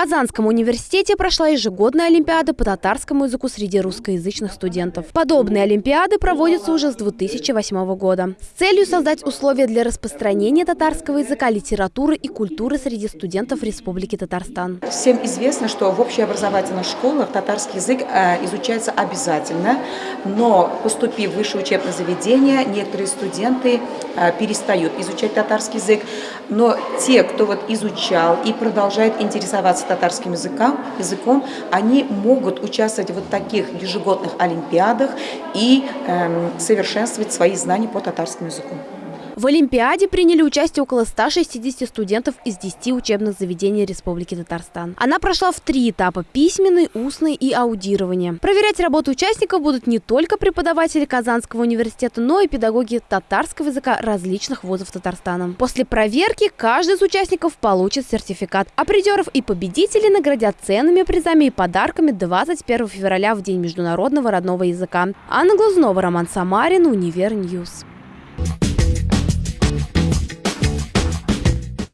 Казанском университете прошла ежегодная олимпиада по татарскому языку среди русскоязычных студентов. Подобные олимпиады проводятся уже с 2008 года с целью создать условия для распространения татарского языка, литературы и культуры среди студентов Республики Татарстан. Всем известно, что в общеобразовательных школах татарский язык э, изучается обязательно, но поступив в высшее учебное заведение, некоторые студенты э, перестают изучать татарский язык, но те, кто вот изучал и продолжает интересоваться татарским языком, языком, они могут участвовать в вот таких ежегодных олимпиадах и э, совершенствовать свои знания по татарскому языку. В Олимпиаде приняли участие около 160 студентов из 10 учебных заведений Республики Татарстан. Она прошла в три этапа – письменный, устный и аудирование. Проверять работу участников будут не только преподаватели Казанского университета, но и педагоги татарского языка различных вузов Татарстана. После проверки каждый из участников получит сертификат, а придеров и победителей наградят ценными призами и подарками 21 февраля в День международного родного языка. Анна Глазунова, Роман Самарин, Универньюз. Ньюс.